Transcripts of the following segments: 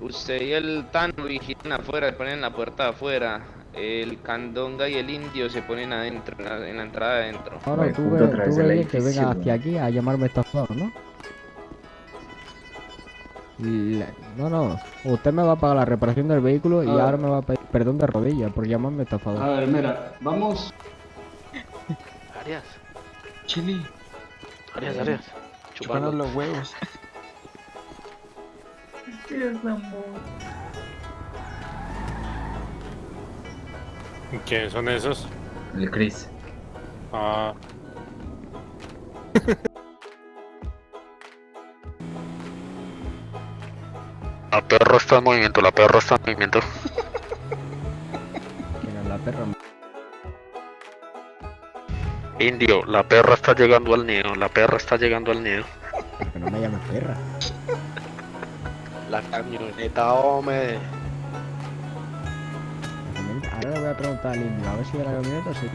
Usted y el Tano vigilan afuera, se ponen la puerta afuera. El Candonga y el Indio se ponen adentro, en la, en la entrada adentro. Ahora tú otra tú ves que venga hacia aquí a llamarme estafador, ¿no? La- No, no. Usted me va a pagar la reparación del vehículo y ver. ahora me va a pedir perdón de rodillas por llamarme estafador. A ver, mira, vamos. Arias, Chili, Arias, Arias. chúpanos Chupando. los huevos. ¿Quiénes son esos? El Chris. Ah, La perra está en movimiento, la perra está en movimiento. ¿Quién es la perra? Indio, la perra está llegando al nido, la perra está llegando al nido. Que no me llames perra. La camioneta, hombre. Ahora le voy a preguntar al indio, a ver si de la camioneta sí.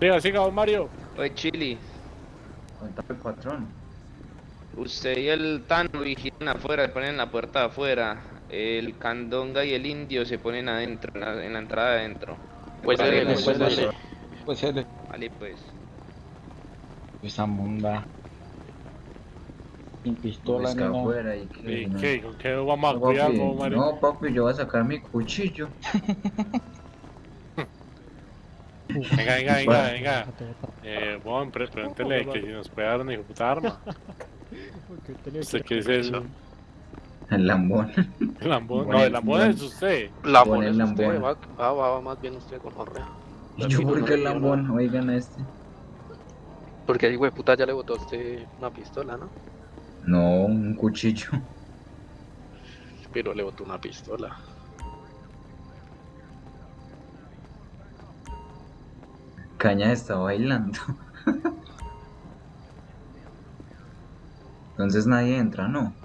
siga, siga, don Mario. Oye, Chili, Contame, patrón. usted y el Tano vigilan afuera, ponen la puerta afuera. El Candonga y el Indio se ponen adentro, en la, en la entrada adentro. Pues dele, pues, pues dale. Pues Vale, pues. esa munda. Sin pistola Pues que nada. afuera y que... ¿Y no. qué? ¿Con qué vamos a No, cuidar, papi, no, papi, yo voy a sacar mi cuchillo. Venga, venga, venga, venga. Eh, bueno, pre pregúntele que si nos puede dar una hijo puta arma. ¿Usted qué es el, lambón. el lambón? No, el lambón es usted. Lambón es usted, lambón. va, va, va, va más bien usted con Jorrea. ¿Y yo por qué el lambón? Oigan a este. Porque ahí, güey, puta, ya le botó a usted una pistola, ¿no? No, un cuchillo. Pero le botó una pistola. Caña está bailando. Entonces nadie entra, ¿no?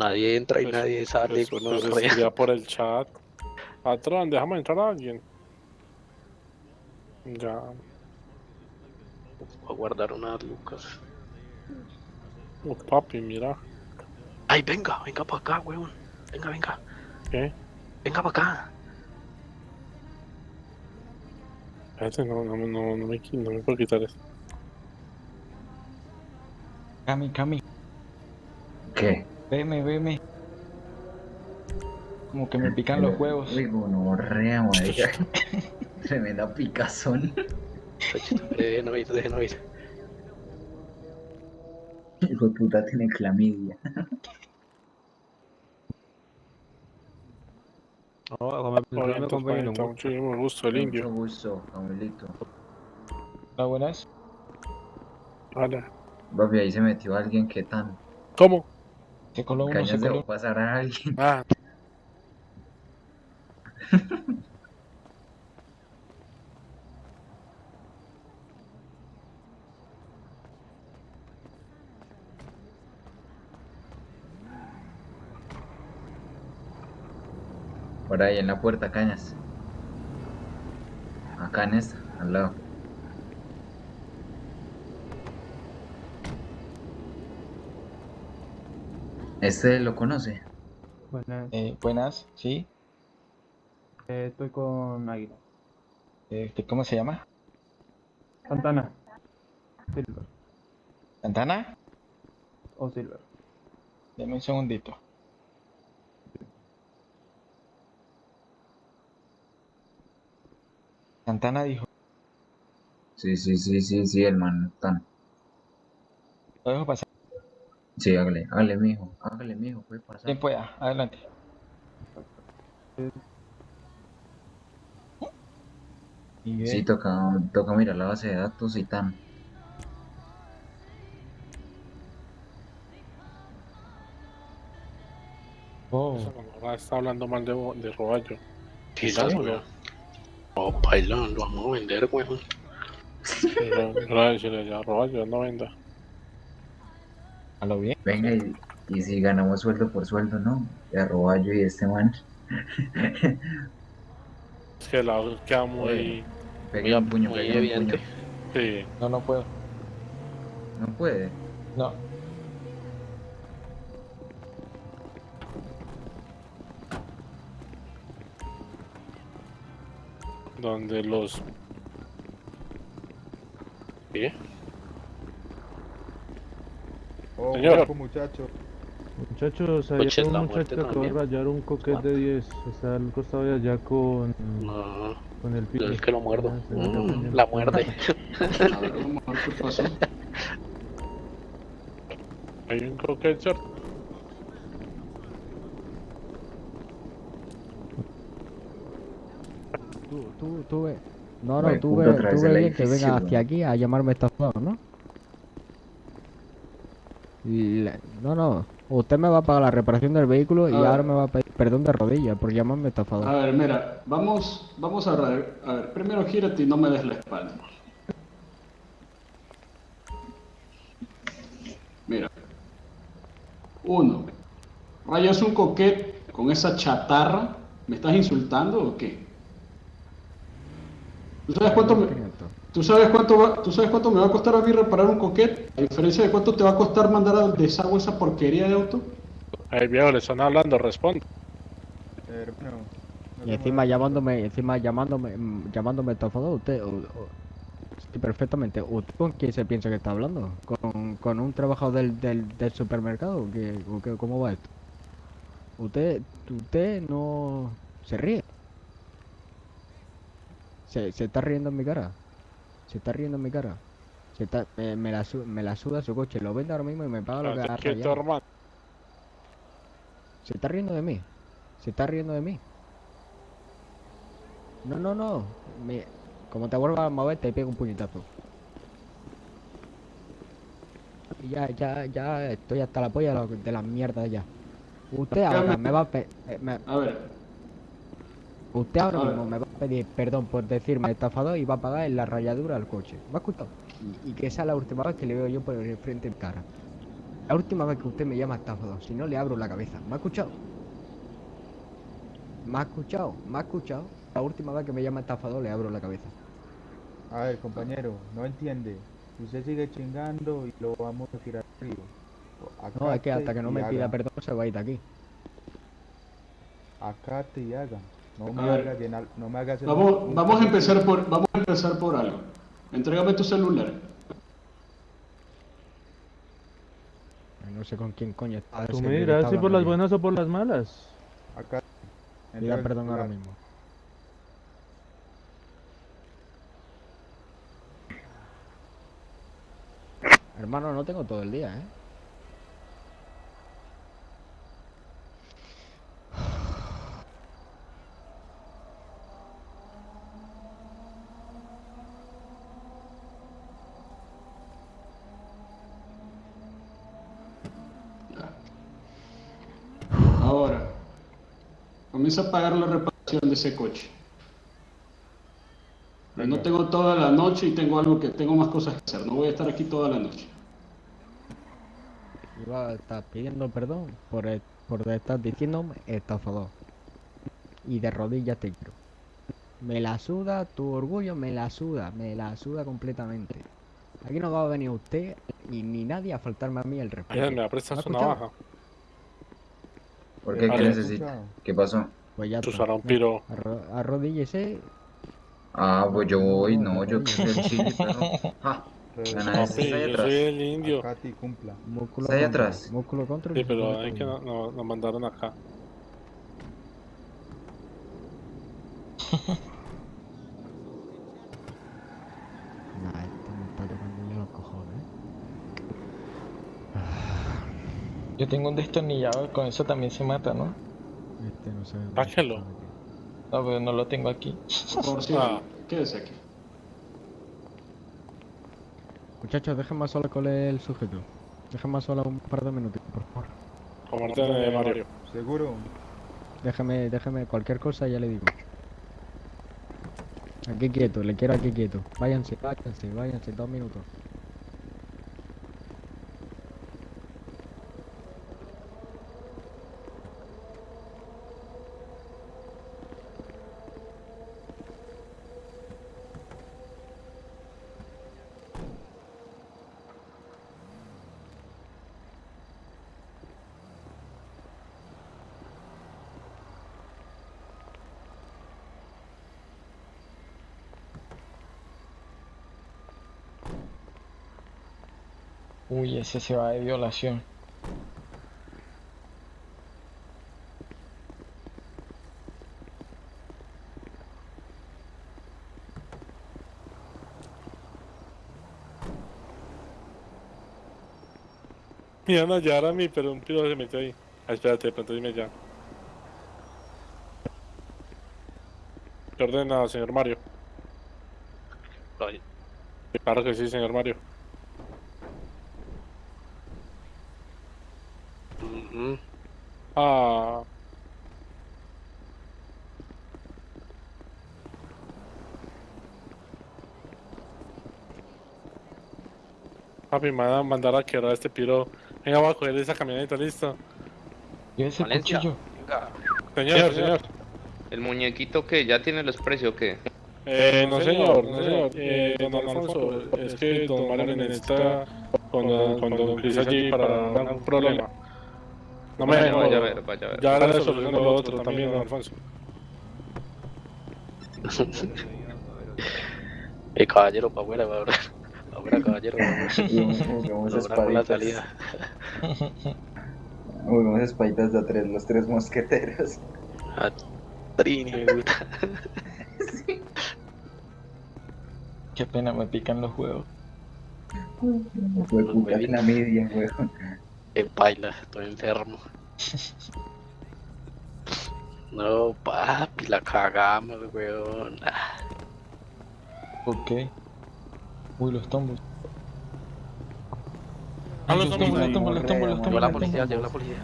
Nadie entra y Pues- nadie sale Pues, con pues escribía por el chat. Patrón, déjame entrar a alguien. Ya. Voy a guardar unas lucas. Oh, papi, mira. Ay, venga, venga para acá, weón. Venga, venga. ¿Qué? Venga para acá. Espérate, no, no, no, no, me, no me puedo quitar esto. Cami, Cami, ¿Qué? Veme, veme. Como que me pican los huevos. Uy, gonorrea, marica. Tremenda picazón. Déjenlo ir, déjenlo ir. Hijo de puta tiene clamidia. Oye, entonces, manita, muchísimo gusto, el Mucho indio. gusto, Abuelito. Hola, buenas. Hola. Papi, ahí se metió alguien que tan. ¿Cómo? Se coló uno, se coló. pasar a alguien. Ah, Por ahí en la puerta, cañas. Acá en esta, al lado. ¿Este lo conoce? Buenas, Eh, buenas, sí. eh, estoy con Águila. Eh, ¿Cómo se llama? Santana. Silver. ¿Santana? O Silver. Deme un segundito. Santana dijo, Sí, sí, sí, sí, sí, el man tan. lo dejo pasar. Sí, hágale, hágale, mijo. Hágale, mijo, puede pasar. Quien pueda, adelante. Bien. Sí, toca, toca mirar la base de datos y tan. Oh, está hablando mal de, de Roballo. Quizás, weón. Oh, bailón, lo vamos a vender, weón. Pero, no a decirle ya, Roballo, no venda. A lo bien. Venga, y, y si ganamos sueldo por sueldo, ¿no? De Arroballo y este man. Es que la voz queda muy. Pegué un puño, muy evidente. puño. Sí. No, no puedo. No puede. No. Donde los. ¿Qué? Oh, Señor. guapo, muchacho. Muchachos, hay un la muchacho que acaba de rayar un coquete de 10. Está al costado de allá con, No, con el pico. el que lo muerdo. Ah, Mm, la muerde. A ver, vamos a ver qué pasó. Hay un coquete, ¿cierto? Tú, tú, tú ve. No, no, Bueno, tú ve, tú ve bien que venga hacia aquí a llamarme estafador, ¿no? Le- No, no. Usted me va a pagar la reparación del vehículo y ver. ahora me va a pedir perdón de rodillas por llamarme estafador. A ver, mira, vamos, vamos a ver. A ver, primero gírate y no me des la espalda. Mira. Uno. Rayas un coquete con esa chatarra. ¿Me estás insultando o qué? ¿Tú sabes cuánto me, 500. ¿Tú sabes cuánto va- ¿Tú sabes cuánto me va a costar a mí reparar un coquete? A diferencia de cuánto te va a costar mandar al desagüe esa porquería de auto. Ahí viejo, le están hablando, responde. Hermano. no Y encima llamándome, encima llamándome, mm, llamándome estafador, usted, o- o- sí, perfectamente. ¿Usted con quién se piensa que está hablando? ¿Con, con un trabajador del, del, del supermercado? ¿O qué, o qué- ¿Cómo va esto? Usted, usted no se ríe. Se, se está riendo en mi cara. Se está riendo en mi cara. Se está, me, me la, su- me la suda su coche. Lo vende ahora mismo y me paga lo que ha. Se está riendo de mí. Se está riendo de mí. No, no, no. Me- Como te vuelvas a mover, te pego un puñetazo. Y ya, ya, ya estoy hasta la polla de, las mierdas ya. Usted ahora me va a pe- eh, me- A ver, Usted ahora mismo me va a pedir perdón por decirme estafador y va a pagar en la rayadura del coche. ¿Me ha escuchado? Y, y que esa es la última vez que le veo yo por el frente en cara. La última vez que usted me llama estafador, si no le abro la cabeza. ¿Me ha escuchado? ¿Me ha escuchado? ¿Me ha escuchado? La última vez que me llama estafador le abro la cabeza. A ver, compañero, no entiende. Usted sigue chingando y lo vamos a tirar arriba. No, es que hasta que no y me pida perdón se va a ir de aquí. Acate y haga. No me ver. haga llenar, no me haga hacer vamos, vamos a empezar por, vamos a empezar por algo. Entrégame tu celular. No sé con quién coño está. Tú ese me dirás si por las buenas o por las malas. Acá. el perdón ahora mismo. Hermano, no tengo todo el día, ¿eh? Ahora, comienza a pagar la reparación de ese coche. Pero no tengo toda la noche y tengo algo que tengo más cosas que hacer. No voy a estar aquí toda la noche. Iba a estar pidiendo perdón por, e- por estar diciéndome estafador. Y de rodillas te quiero. Me la suda tu orgullo, me la suda, me la suda completamente. Aquí no va a venir usted y ni nadie a faltarme a mí el respeto. Me prestas ¿Me ha una baja. ¿Por qué? ¿Qué necesita? ¿Qué pasó? Pues ya serás un piro. Arro- Arrodíllese. Ah, pues yo voy, No, yo no, quiero el chile, perro. Ja, Re- Gana ese. Papi, está ahí yo atrás. soy el indio. Cumpla. Músculo Está ahí atrás. Músculo contra. Sí, pero hay que contra. no, no- nos mandaron acá. Nah, este me está tocando los cojones. Yo tengo un destornillador, con eso también se mata, ¿no? Este no sé. Sáquelo. No, pero no lo tengo aquí. Por favor, sí, Ah. quédese aquí. Muchachos, déjenme a solas con el sujeto. Déjenme a solas un par de minutos, por favor. Como el de Mario. ¿Seguro? Déjeme, déjeme cualquier cosa, ya le digo. Aquí quieto, le quiero aquí quieto. Váyanse, váyanse, váyanse, dos minutos. Uy, ese se va de violación. Me iban a llevar a mí, pero un piro se metió ahí. Ah, espérate, de pronto dime ya. ¿Qué ordena, señor Mario? Claro que sí, señor Mario. mm, mm. Ah. Papi, me van a mandar a quebrar a este piro. Venga, voy a coger esa camioneta, listo. ¿Y ese Valencia. cuchillo? Venga. Señor, señor. ¿El muñequito que ¿Ya tiene los precios o qué? Eh, no señor, no señor. Eh, don Alfonso, es que don Mario necesita cuando, cuando empiece allí para un problema. No me Vaya, vaya a ver, vaya a ver. Ya la solución de lo otro también, don Alfonso. Eh, caballero, para afuera, para afuera. Pa' caballero. Logra con la espaditas. salida. Jugamos espaditas de a tres, los tres mosqueteros. Ah, Trini, me gusta. Qué pena, me pican los huevos. Fue puta clamidia, weón. Eh, baila, estoy enfermo. No, papi, la cagamos, weón. ¿Por qué? Uy, los tombos. Ah, los los tombos los tombos, los tombos, los tombos. la policía, llegó la policía.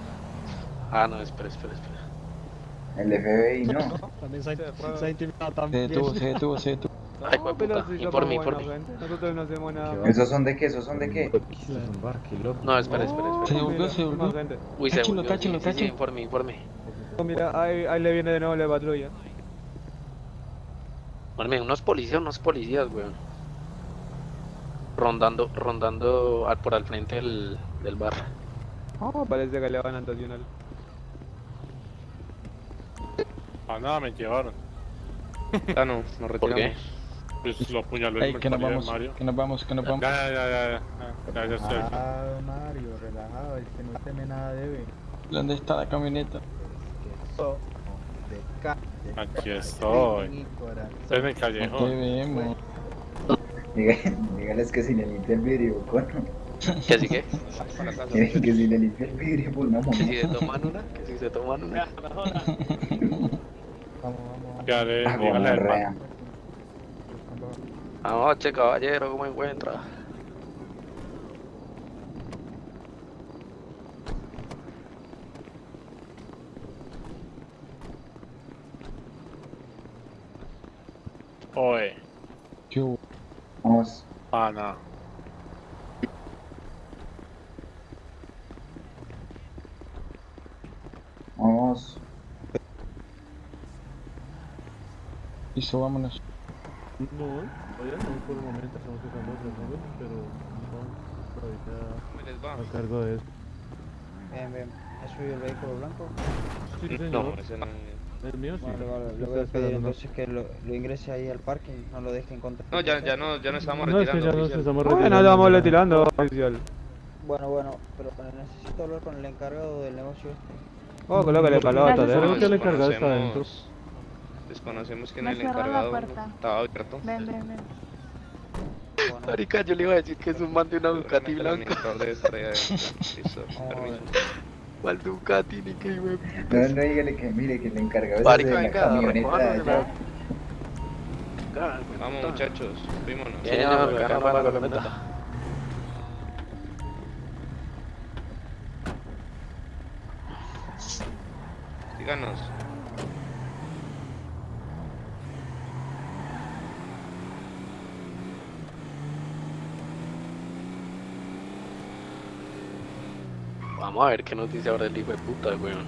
Ah, no, espera, espera, espera. El FBI no. También se ha, se intimidado Se también. detuvo, se detuvo, se detuvo. Ay, hijo de puta. Informe, informe. Nosotros no hacemos nada. ¿Esos son de qué? ¿Esos son de qué? No, espera, espera, Se espera. devolvió, se devolvió. Uy, se Táchelo, volvió. táchelo, sí, sí, sí, táchelo. informe, informe. Mira, ahí, ahí le viene de nuevo la patrulla. Unos policías, unos policías, weón. Rondando, rondando al- por al frente del, del bar. Oh, parece que le van a nacional. Ah, nada, me llevaron. Ah, no, nos ¿Por qué? retiramos. Pues lo apuñaló el que nos vamos, Mario. que nos vamos, que nos Ya, vamos. ya, ya, ya, ya, ya, ya estoy. Ah, Mario, relajado, es que no teme nada debe. ¿Dónde está la camioneta? Aquí estoy. Estoy en el No te callejón. vemos. Dígale- Dígales que si le limpia el vidrio, cono. ¿Que así que? Que si le limpia el vidrio, pues no, ¿Que si mamá. se toman una? ¿Que si se toman una? Vamos, vamos, Ya le, Ah, dígale al vamos. Anoche, caballero, ¿cómo encuentra? Oye, ¿Qué Vamos. pana. Vamos. Listo, vámonos. No, vaya, no por el momento estamos usando otros nombres, pero no, todavía ¿Cómo les va? a cargo de eso. Bien, bien. ¿Has subido el vehículo blanco? Sí, No, señor. no. El mío sí. Vale, vale. Le voy a pedir entonces que lo, lo ingrese ahí al parking, no lo deje en contra. No, ya, ya no, ya no estamos No, es que retirando. ya nos estamos Bueno, retirando. estamos ya. retirando, oficial. Bueno, bueno, pero necesito hablar con el encargado del negocio este. Oh, colócale Creo ¿eh? que el encargado está adentro. Desconocemos quién Me es el encargado. Estaba abierto. Ven, ven, ven. Bueno, Marica, yo le iba a decir que es un man de una Ducati blanca. Listo, permiso. ¿Cuál Ducati? Ni que de No, no, dígale que mire que el encargado es Marica, de la venga, camioneta de allá. Vamos muchachos, fuímonos. Acá no va la camioneta. Síganos. Vamos a ver qué nos dice ahora el hijo de puta, weón.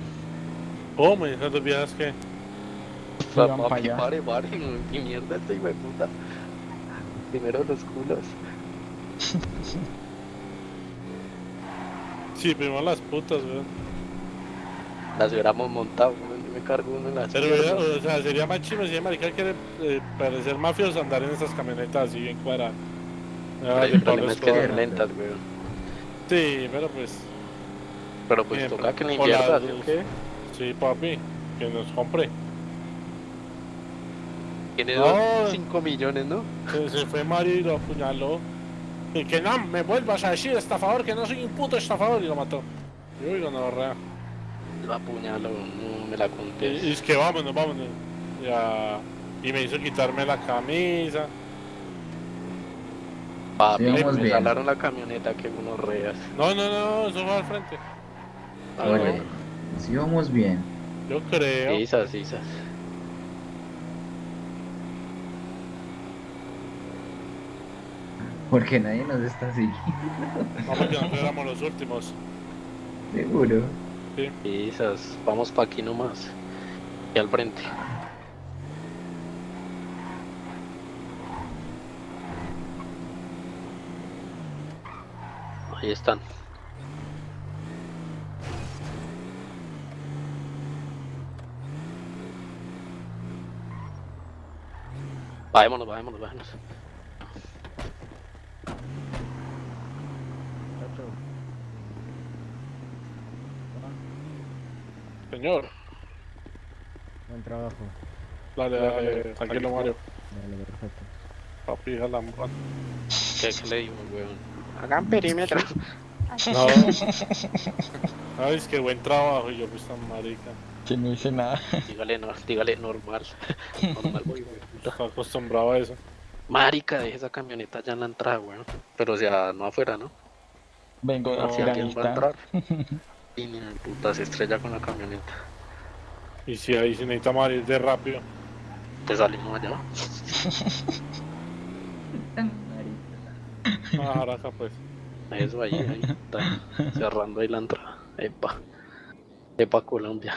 ¿Cómo? ¿Y esas dos viejas que? Sí, van pa' Papi, allá. pare, pare, qué mierda este hijo de puta. Primero los culos. Sí, primero las putas, weón. Las hubiéramos montado, weón. Yo me cargo uno en las Pero, o sea, sería más chimo si el marica quiere eh, parecer mafioso andar en esas camionetas así bien cuadradas. Pero el problema es que son lentas, weón. Sí, pero pues. Pero pues toca que la invierta, ¿sí o luz. qué? Sí, papi, que nos compre. Tiene No. dos, 5 millones, ¿no? Se, se fue Mario y lo apuñaló. Y que no, me vuelvas a decir estafador, que no soy un puto estafador, y lo mató. Y uy, no, rea. Lo apuñaló, no me la Y, conté. y es que vámonos, vámonos. Ya. Y me hizo quitarme la camisa. Papi, Sí, me bien. jalaron la camioneta que unos reas. No, no, no, eso fue al frente. Ah, Oye, si vamos bien. Yo creo. Sisas, sisas. Porque nadie nos está siguiendo. Vamos, que nosotros éramos los últimos. Seguro. Sisas, vamos pa' aquí nomás. Y al frente. Ahí están. Bajémonos, bajémonos, bajémonos. Señor, Buen trabajo. dale, dale, tranquilo Mario. Dale, perfecto. Papi, jala la ¿Qué, weón? Hagan perímetro. No. Ay, es que buen trabajo. Yo, pues tan marica. Que no hice nada. Dígale, no, dígale normal. Normal, puta. Está acostumbrado a eso. Marica, deje esa camioneta ya en la entrada, weón. Pero o sea, no afuera, ¿no? Vengo de Si alguien va a entrar. Y ni de puta se estrella con la camioneta. Y si ahí se necesita Mario, de rápido. Te salimos allá. Ah, Araca, pues. Eso ahí, ahí. Está cerrando ahí la entrada. Epa. Epa, Colombia.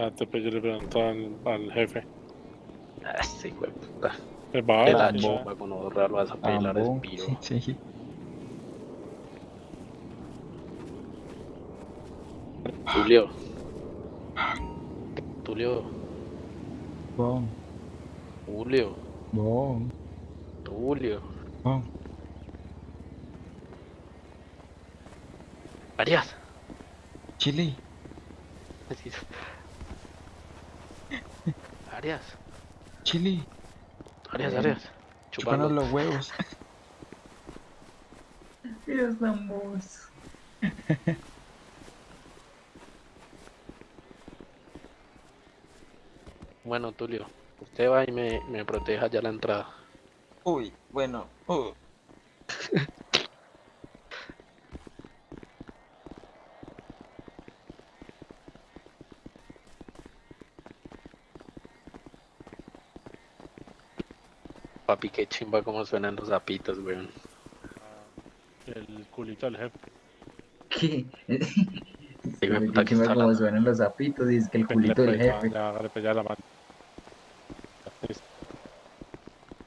Ah, te pues yo le pregunto al, al jefe. Ah, sí, güey, puta. Va, De la sí, chumba con ahorrar vas a pelar Ambón. espío. Sí. Tulio. Tulio. Bon, Julio. bon, Tulio. bon. Arias. Chile. Arias. Chile. Arias, Arias. Chupando. los huevos. Dios ambos. Bueno, Tulio. Usted va y me, me proteja ya la entrada. Uy, bueno. uh. Papi, qué chimba como suenan los zapitos, weón. El culito del jefe. ¿Qué? Puta, que que me está como hablando. suenan los zapitos, dice que el culito del jefe. Ya, hágale pues ya la mano.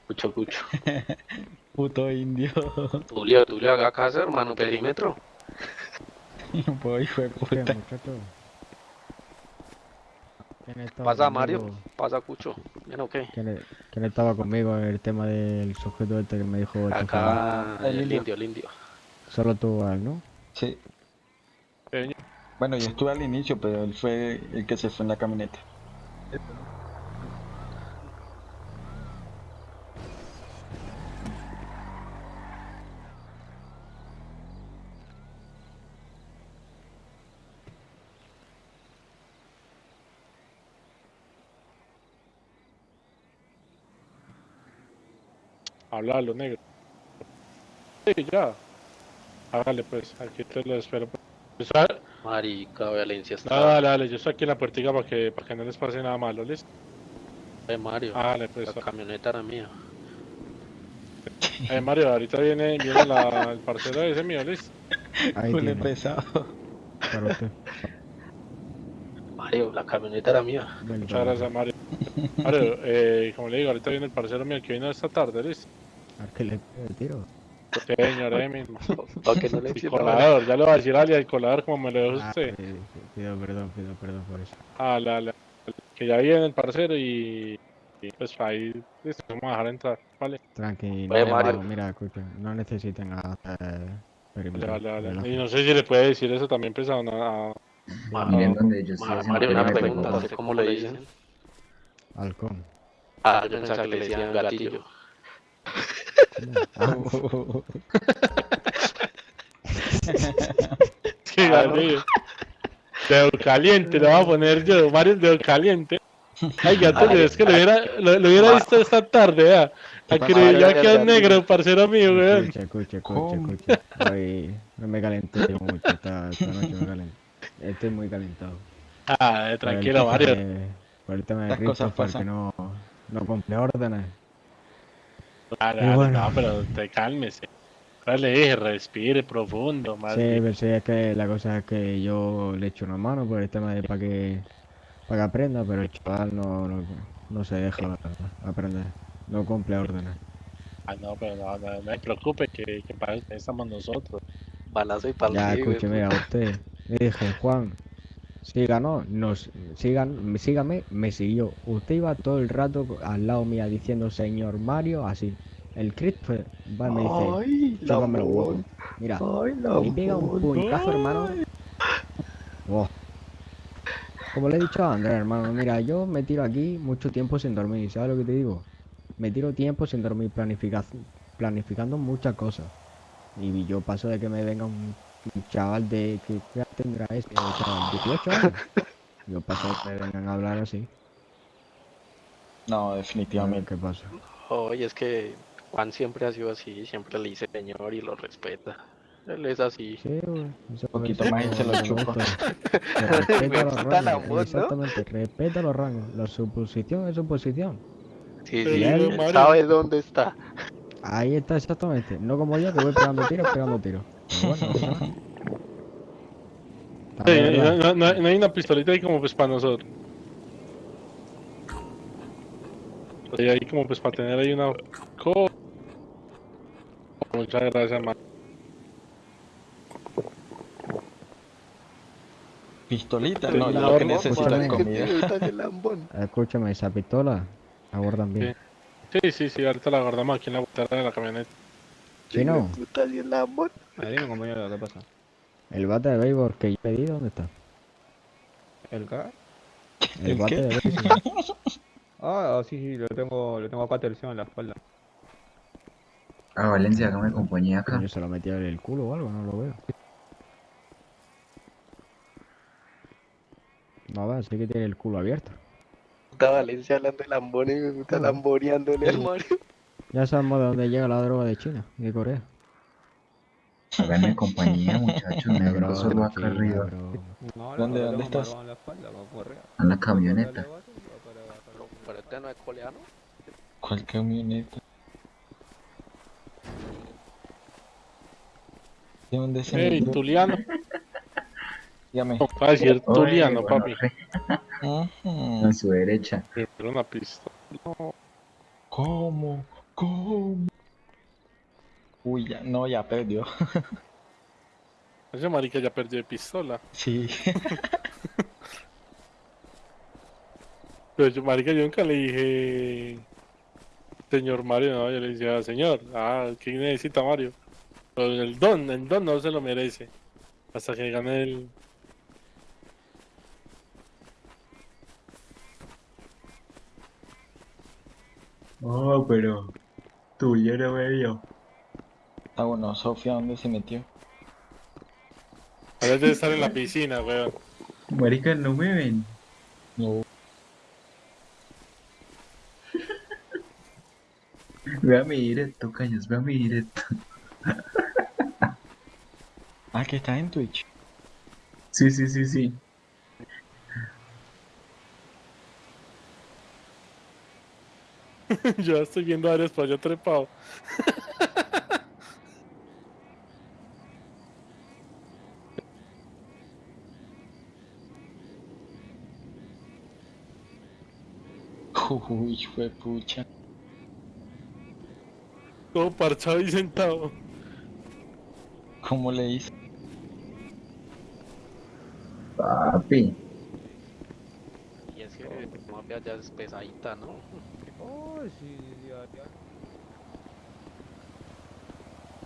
Cucho, cucho. Puto indio. Tulio, Tulio, haga caso, hermano, perímetro. No puedo, hijo de ¿Qué, puta. Muchacho? ¿Quién estaba Pasa, conmigo? Mario. Pasa, Cucho. ¿Bien o qué? ¿Quién, quién estaba conmigo en el tema del sujeto este que me dijo? Acá, El el indio. el indio. Solo tú, Al, ¿no? Sí. Bueno, yo estuve al inicio, pero él fue el que se fue en la camioneta. Habla a los negros. Sí, ya. Hágale pues, aquí te lo espero. Marica, Valencia está. Dale, dale, dale, yo estoy aquí en la puertica para que, para que no les pase nada malo, ¿listo? Eh, Mario. Dale, pues. La camioneta era mía. Eh, Mario, ahorita viene, viene la, el parcero ese mío, ¿listo? Ahí tiene, pesado. Mario, la camioneta era mía. Muchas gracias, Mario. Mario, eh, como le digo, ahorita viene el parcero mío que vino esta tarde, ¿listo? ¿A qué le pegue el tiro? Señor Emin. Para que no le colador, ya le voy a decir Ali, el colador como me lo dijo Ah, usted. sí, sí, pido perdón, pido perdón por eso. Ah, la, la- que ya viene el parcero y, y pues ahí listo, vamos a dejar entrar, ¿vale? Tranqui, Oye, no, Mario. no, mira, escucha, no necesitan Perimetro. Vale, vale, vale. Y no sé si le puede decir eso también pesado a... a- Ma- Miren donde yo estoy Ma- haciendo Mario, una pregunta, pregunta. ¿sé cómo le dicen? Halcón. Ah, yo pensaba que le decían gatillo. Dedo caliente, lo voy a poner yo, Mario dedo caliente. Ay, gato, Ay, es que lo hubiera, lo, lo hubiera visto esta tarde, ¿ya? A que ya negro, parcero mío, weón. Escucha, escucha, escucha, me calenté mucho, esta, esta noche me calenté. Estoy muy calentado. Ah, el tranquilo, Mario. de- Por el tema de Las cosas Christopher que pasan. no, no cumple órdenes. Dale, Y dale, bueno. no, pero te cálmese. Ahora le dije, respire profundo, más Sí, pero sí, es que la cosa es que yo le echo una mano por el tema de para que, para que aprenda, pero el chaval no, no, no se deja aprender. No cumple órdenes. Ah, no, pero no, no, no se preocupe, que, que para eso estamos nosotros. Balazo y palo. Ya, escúcheme a usted. Le dije, Juan, siga, no, nos, sigan, sígame, me siguió. Usted iba todo el rato al lado mía diciendo señor Mario, así. El Christopher va y me dice, los huevos. Mira, y pega un puñetazo, hermano. Wow. Como le he dicho a Andrés, hermano, mira, yo me tiro aquí mucho tiempo sin dormir, ¿sabes lo que te digo? Me tiro tiempo sin dormir, planifica- planificando muchas cosas. Y yo paso de que me venga un, un chaval de, ¿qué qué edad tendrá ese chaval? 18 años. Yo paso que me vengan a hablar así. No, definitivamente. qué pasa. Oye, es que Juan siempre ha sido así, siempre le dice señor y lo respeta. Él es así. Sí, güey. eso Un poquito más y se lo chupa. Que respeta los rangos, exactamente, respeta los rangos. La suposición es suposición. Sí, sí, él- él Mario- sabe dónde está. Ahí está exactamente. No como yo que voy pegando tiros, pegando tiros. Bueno, no pasa nada. Sí, También es no, hay una pistolita ahí como pues para nosotros. Sí, ahí como pues para tener ahí una co... Muchas gracias, man. Pistolita, no, yo la lo que necesito es comida. Escúchame, esa pistola la guardan bien. Sí, sí, sí, ahorita la guardamos aquí en la botella de la camioneta. Chino, Puta, y el lambón. A ver, dime compañero, ¿qué pasa? el bate de béisbol que yo pedí, ¿dónde está? ¿El qué? El ¿El bate qué? de béisbol. Ah, sí, sí, lo tengo, lo tengo acá terciado en la espalda. Ah, Valencia, hágame compañía acá. Yo se lo metí en el culo o algo, no lo veo. No va, sí que tiene el culo abierto. Puta Valencia hablando de lambón y me gusta lamboreándole al Mario. Ya sabemos de dónde llega la droga de China y de Corea. Háganme compañía, muchachos. Vengo solo acá China, arriba. bro. No, ¿Dónde- dónde estás? en la espalda. En la camioneta. Pero este no es coreano. ¿Cuál camioneta? ¿De dónde se Ey? Tuliano. Dígame. No, va a decir Oye, Tuliano, bueno, papi. Ujú. A su derecha. Pero una pistola. No. ¿Cómo? ¿Cómo? Uy, ya, no, ya perdió. Ese marica ya perdió de pistola. Sí. Pero yo, marica, yo nunca le dije... Señor Mario, no, yo le decía, señor, ah, ¿qué necesita Mario? Pero el don, el don no se lo merece. Hasta que gane el... Oh, pero. Tuyo no me vio. Ah, bueno, Sofía, ¿dónde se metió? Ahora debe estar en la piscina, weón. Marica, no me ven. No. Vea mi directo, caños, vea mi directo. Ah, que está en Twitch. Sí, sí, sí, sí. Yo estoy viendo a por allá trepado. Uy, fue pucha. Todo parchado y sentado. ¿Cómo le hizo? Papi. Y es que Colombia ya es pesadita, ¿no? Oh, sí, sí, sí, ya, ya.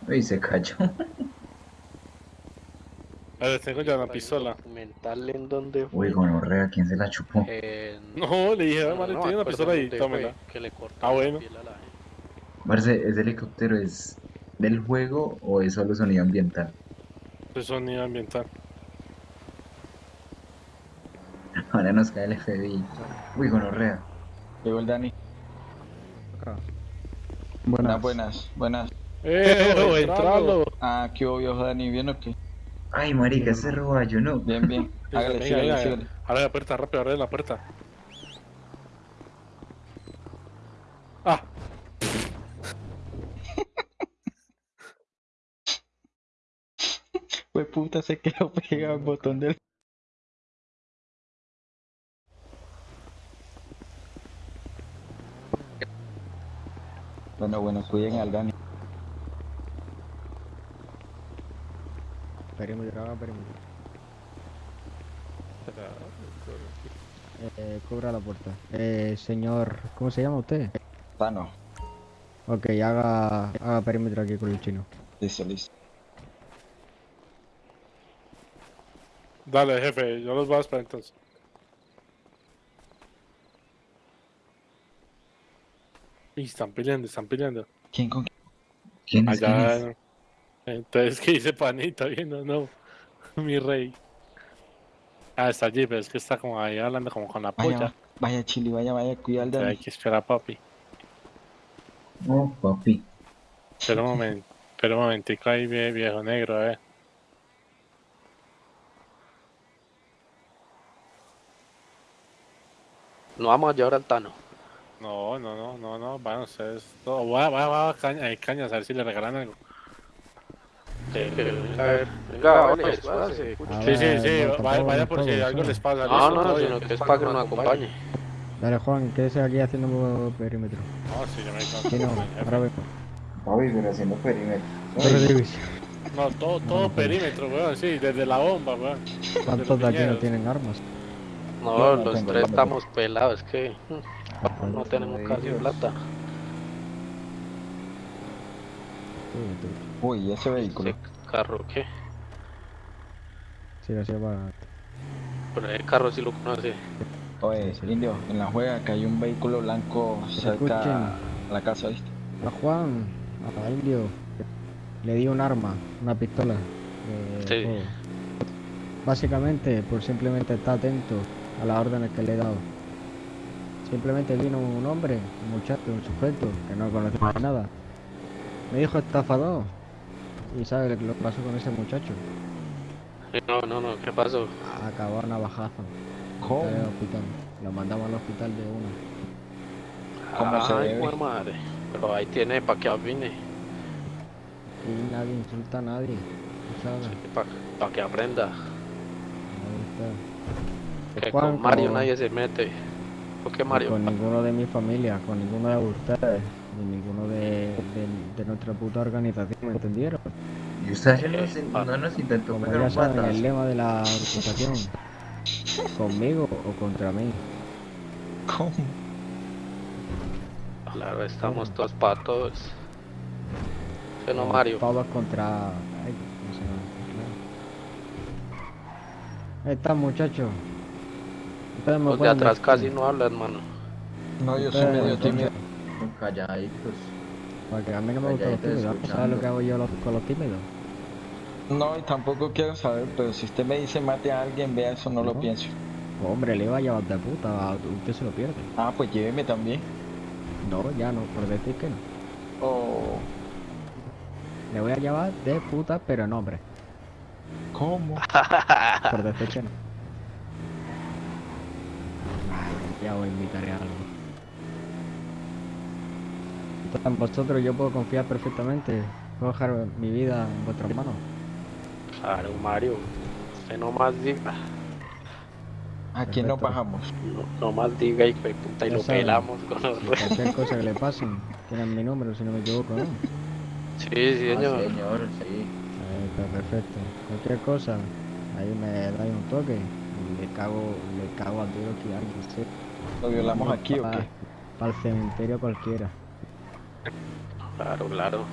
Uy, se cayó. Ahora tengo ya una pistola. Documental en donde Uy, gonorrea, ¿quién se la chupó? Eh, No, le dije, no, ah, Mario, no tiene una pistola ahí, tómela. Que le Ah, bueno. a. Marce, ¿ese helicóptero es del juego o es solo sonido ambiental? De sonido ambiental. Ahora nos cae el FBI. Uy, gonorrea. Llegó el Dani. Buenas. Buenas, buenas, buenas. ¡Eh, entralo. entralo! Ah, ¿qué obvio, Dani? ¿Bien o qué? Ay, marica, ese roballo, ¿no? Bien, bien. Hágale, sígale, sígale. Abre la puerta, rápido, abre la puerta. Ah, Pues puta, se quedó pegado el botón del. Bueno, bueno, cuiden al Dani. Perímetro, haga perímetro. Eh, cubra la puerta. Eh, señor, ¿cómo se llama usted? Tano. Ok, haga, haga perímetro aquí con el chino. Listo, listo. dale, jefe, yo los voy a esperar entonces. Y están peleando, están peleando. ¿Quién con ¿Quién es? quién Allá. es? Entonces, ¿qué dice Panita? Bien no, mi rey. Ah, está allí, pero es que está como ahí hablando como con la Vaya, polla. vaya, Chili, vaya, vaya, cuida al Hay que esperar, papi. Oh, papi. Espera un momento, espera un momentico ahí, vie- viejo negro, eh. No vamos a llevar al Tano. No, no, no, no, no, van ustedes. No, va, va, va, caña, hay cañas, a ver si le regalan algo. Sí, a ver, venga, vale. Ah, Sí, sí, sí, no, vaya, vaya por si todo, algo les pasa. No, listo, no, todo sino que es para que nos acompañe. Dale, Juan, quédese aquí haciendo perímetro. No, sí, yo me canso. Sí, no, ahora vengo. Pero haciendo perímetro. No, todo, todo perímetro, weón, sí, desde la bomba, weón. ¿Cuántos de aquí no tienen armas? No, No, no los tres no estamos pelados, es que no tenemos casi plata. Uy, ese vehículo. ¿Ese carro qué? Sí, así va. Pero el carro sí lo conoce. Oye, indio, en la juega que hay un vehículo blanco cerca a la casa, ¿viste? A Juan, a Indio, le di un arma, una pistola. de Sí. Básicamente, por simplemente estar atento a las órdenes que le he dado. Simplemente vino un hombre, un muchacho, un sujeto que no conocía nada. Me dijo estafador. ¿Y sabe lo que pasó con ese muchacho? No, no, no, ¿qué pasó? Acabó a navajazo. ¿Cómo? En el hospital. Lo mandamos al hospital de una. ¿Cómo se Ay, madre. Pero ahí tiene para que avine, Y nadie insulta a nadie. ¿tú ¿Sabes? para que aprenda. Ahí está. Que Juan, con Mario como- nadie se mete. ¿Por qué Mario? Con ninguno de mi familia, con ninguno de ustedes, ni ninguno de, de, de nuestra puta organización, ¿me entendieron? Y usted Eh, no, no nos intentó Como ya un saben, el lema de la organización, conmigo o contra mí. ¿Cómo? Claro, estamos todos para todos. ¿Sí no, Eh, Mario? Todos contra... Ay, ¿cómo se llama? Claro. Ahí está, muchachos. Los de atrás casi no hablan, mano. No, yo soy medio tímido. Calladitos. Porque a mí no me gustan los tímidos. ¿Sabes lo que hago yo los- con los tímidos? No, y tampoco quiero saber, pero si usted me dice mate a alguien, vea eso, no lo pienso. Hombre, le iba a llevar de puta, usted se lo pierde. Ah, pues lléveme también. No, ya no, por decir que no. Oh, Le voy a llevar de puta, pero no, hombre. ¿cómo? Por decir que no. Ya os invitaré a algo. Entonces, en vosotros yo puedo confiar perfectamente. Puedo dejar mi vida en vuestras manos. Claro, Mario. Usted nomás diga. ¿A quién nos Perfecto. bajamos? No, nomás diga y, puta, y lo pelamos con los re- Cualquier cosa que le pase, tienen mi número si no me equivoco, ¿no? Sí, sí, Ah, señor. señor, sí. Ahí está, perfecto. Cualquier cosa, ahí me dais un toque y le cago, le cago a tiro que alguien ¿Lo violamos aquí o qué? Para el cementerio cualquiera. Claro, claro.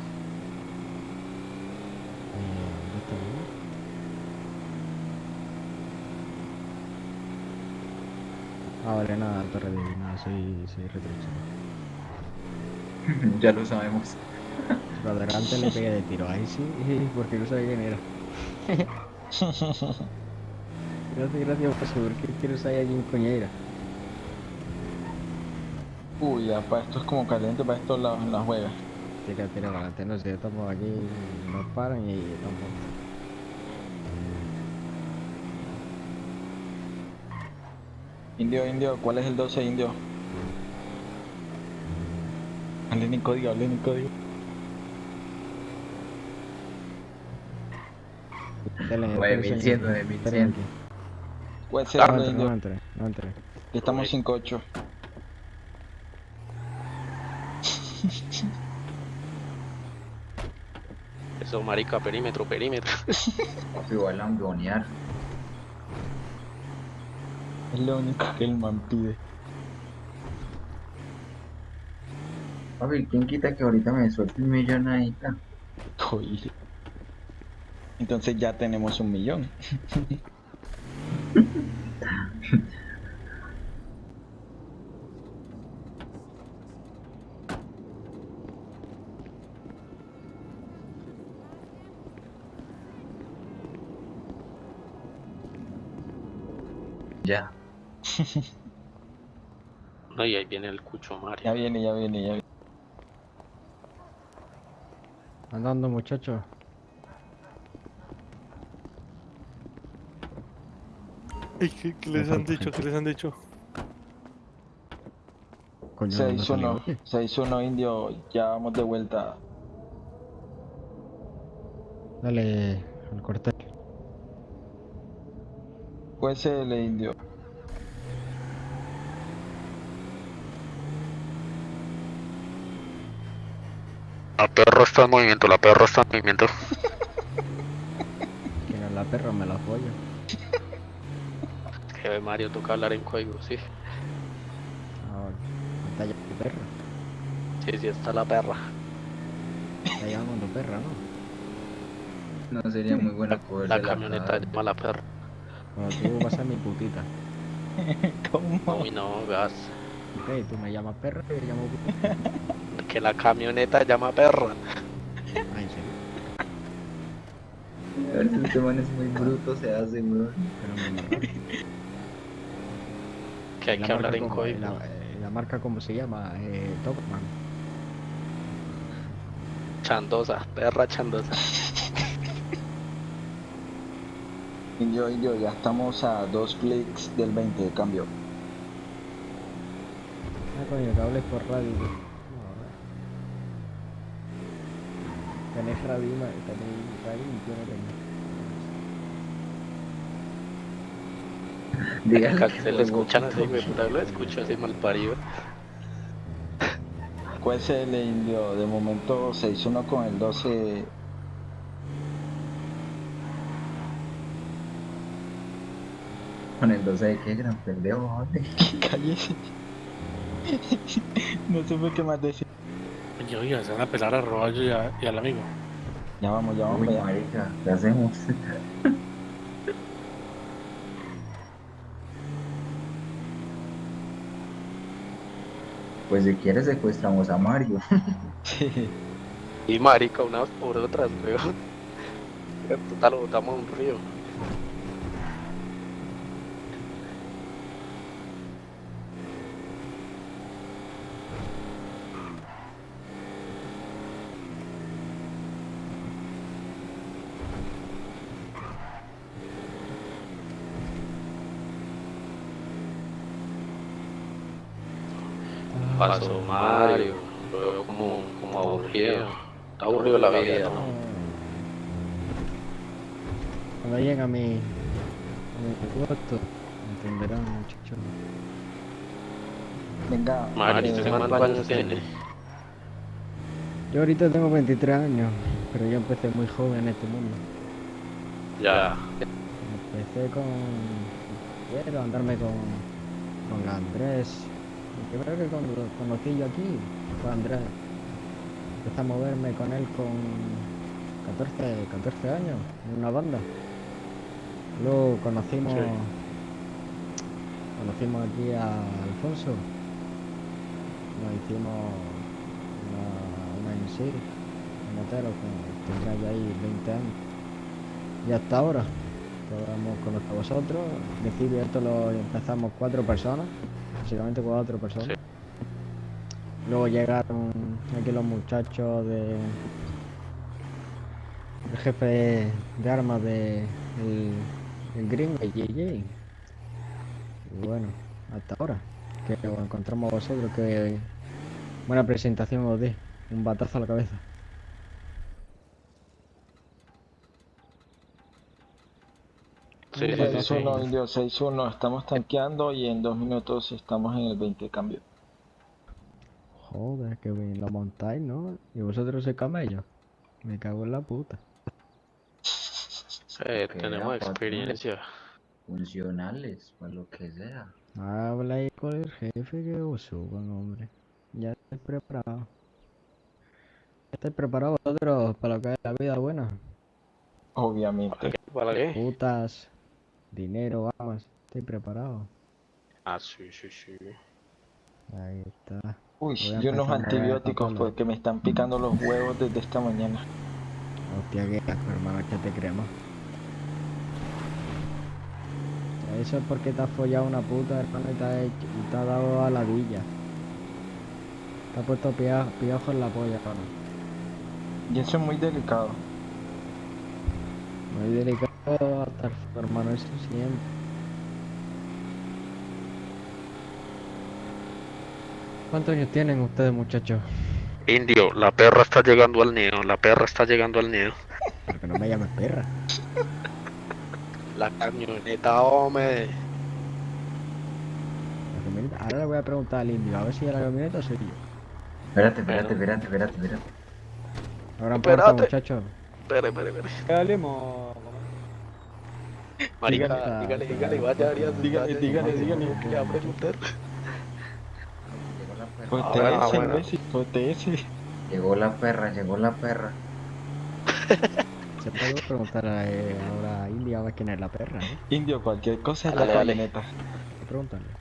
Ah, vale, nada, torre de nada, soy, soy ya lo sabemos. Pero delante le pegué de tiro, ahí sí, porque no sabía quién era. gracias, gracias por seguro que no sabía quién coñera era. Uy, ya, para esto es como caliente, para estos lados en la juega. Tira, tira para adelante, no sé, estamos aquí, nos paran y estamos. Indio, indio, ¿cuál es el 12 indio? Hablen en código, hablen en código. Dale, 9100, dale, 9100. ¿Cuál es el No 12 entré, no indio? entré, no entré. Estamos 5-8. Eso, marica, perímetro, perímetro. Papi, va a lambonear. Es lo único que el man pide. Papi, ¿quién quita que ahorita me suelte un millón ahí? ta? Oye. Entonces ya tenemos un millón. Ya. No, y ahí viene el cucho Mario. Ya viene, ya viene, ya viene. Andando, muchachos. Ey, ¿Qué, qué les han dicho? ¿Qué les han dicho? Coño, no me salió. 6-1, 6-1 indio, ya vamos de vuelta. Dale al cuartel. QSL indio. La perro está en movimiento, la perro está en movimiento. ¿Quién es la perra? Me la follo. Que Mario toca hablar en código, sí. Ah, vale. Está ya tu perra. Sí, sí, está la perra. Está llamando perra, ¿no? No sería muy bueno coger La camioneta llama la perra. Bueno, tú vas a mi putita. ¿Cómo? Uy, no, gas. Ok, tú me llamas perra y yo llamo putita. Que la camioneta llama perra. En serio. A ver si este man es muy bruto, se hace, weón. Pero me. Que hay La que hablar en código. La, eh, la marca, ¿cómo se llama? Eh, Topman. Chandosa, perra chandosa. Indio, indio, ya estamos a dos clics del 20 de cambio. Ah, coño, que hables por radio. No, Tenés radio, ma- tenéis radio y yo no tengo. Dígale Se lo escuchan así, güey, puta, lo escucho así mal parido. QSL indio, de momento 6-1 con el 12. Con el 12 de qué gran pendejo. Cállese. no supe qué más decir. Oye, oiga, se van a pelar a Roballo y, a- y al amigo. Ya vamos, ya vamos. Uy, marica, ¿qué hacemos? Pues si quieres secuestramos a Mario. Sí. Y marica, unas por otras, weón. Total, lo botamos a un río. Mario, lo veo como, como aburrido. Está aburrido la vida, ¿no? Cuando llegue a mi, mi puesto, entenderán, muchachos. Venga, Mario, eh, ¿usted cuántos años tiene? Yo ahorita tengo 23 años, pero yo empecé muy joven en este mundo. Ya. Empecé con... Quiero andarme con, con Andrés. El primero que cuando lo conocí yo aquí fue Andrés. Empecé a moverme con él con 14, 14 años, en una banda. Luego conocimos... Sí. conocimos aquí a Alfonso. Nos hicimos una, una en sí, un motero que tendrá ya ahí 20 años. Y hasta ahora, podamos conocer a vosotros. En principio esto lo empezamos cuatro personas, básicamente cuatro personas. Luego llegaron aquí los muchachos de el jefe de, de armas de el, el gringo JJ. Y bueno, hasta ahora. Que os encontramos a vosotros, que buena presentación os di. Un batazo a la cabeza. Sí, sí, sí, sí. 6-1, Indio, 6-1. Estamos tanqueando y en dos minutos estamos en el 20 cambio. Joder, que bien lo montáis, ¿no? Y vosotros sois camellos. Me cago en la puta. Eh, tenemos papi. experiencia. Funcionales, para lo que sea. Habla ahí con el jefe que os suban, hombre. Ya estáis preparados. ¿Ya estáis preparados vosotros para lo que es la vida buena? Obviamente. ¿Para qué? Putas, dinero, armas. ¿Estáis preparados? Ah, sí, sí, sí. Ahí está. Uy, yo unos antibióticos porque me están picando los huevos desde esta mañana. Hostia, que asco, hermano, que te creemos. Eso es porque te has follado una puta, hermano, y te ha, hecho- y te ha dado a la villa. Te ha puesto pia- piojo en la polla, hermano. Y eso es muy delicado. Muy delicado hasta el f- hermano, eso siempre. ¿Cuántos años tienen ustedes, muchachos? Indio, la perra está llegando al nido, la perra está llegando al nido. Pero que no me llames perra. La camioneta, hombre. La camioneta- Ahora le voy a preguntar al indio, a ver si es la camioneta o soy yo. Espérate, espérate, espérate, espérate, espérate. Ahora importa, muchachos. Espere, espere, espere. Salimos. Marica, Dígale. dígale, dígale, vaya, Arias, Dígale, dígale, dígale. ¿qué le va a preguntar? Pues TS. Llegó la perra, llegó la perra. Se puede preguntar a, eh, ahora a India a ver quién es la perra, ¿eh? Indio, cualquier cosa es la dale. camioneta. Hay que preguntarle.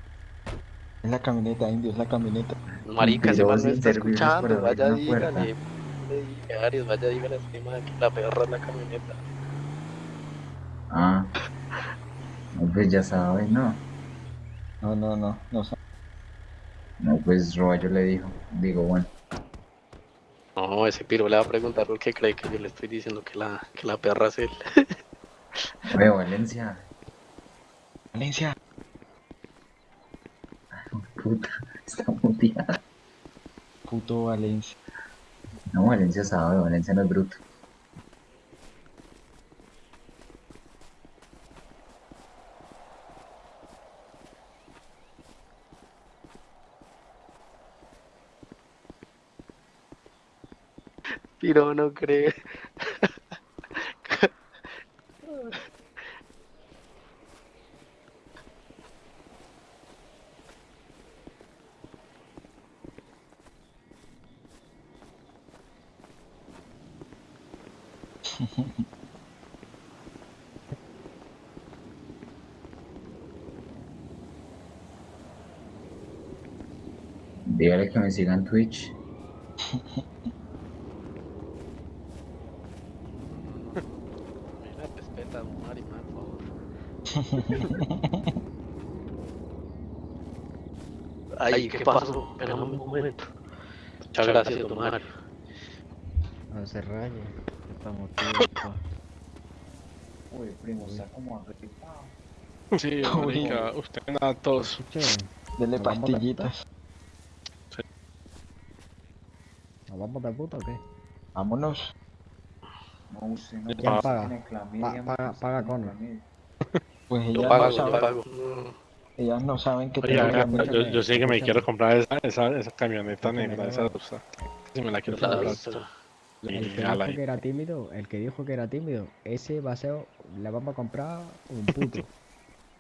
Es la camioneta, Indio, es la camioneta. Marica, ese Mentirosos, está inservibles por escuchando, vaya, dígale. Arias, vaya, dígale a este man que la perra es la camioneta. Ah. No, pues ya sabes, ¿no? No, no, no, no. sa- No, pues Roballo le dijo. Digo, bueno. No, ese piro le va a preguntar por qué cree que yo le estoy diciendo que la, que la perra es él. Oye, Valencia. Valencia. Puta, está muteada. Puto Valencia. No, Valencia sabe, Valencia no es bruto. Piro no cree. Dígale que me siga en Twitch. Mira, respeta a Mari, por favor. Ay, ¿qué pasó? Espérame un momento. Muchas gracias, don Mario. No se raye. Estamos tiempo. Uy, primo, está como agripado. Sí, marica, usted nada tos. Escuche, Dele ¿Nos vamos de pastillitas. ¿nos vamos de puta o qué? Vámonos. No, usted no ¿Quién paga? tiene clamidia, Pa- paga- paga Cono. clamidia. Pues Yo ellas pago, no saben, pago. Ellas no saben que oiga, camioneta. yo, yo sé que me quiero comprar esa, esa, esa camioneta negra, esa rusa. Si me la quiero La comprar. El que dijo que era tímido, el que dijo que era tímido, ese va a ser, le vamos a comprar un puto.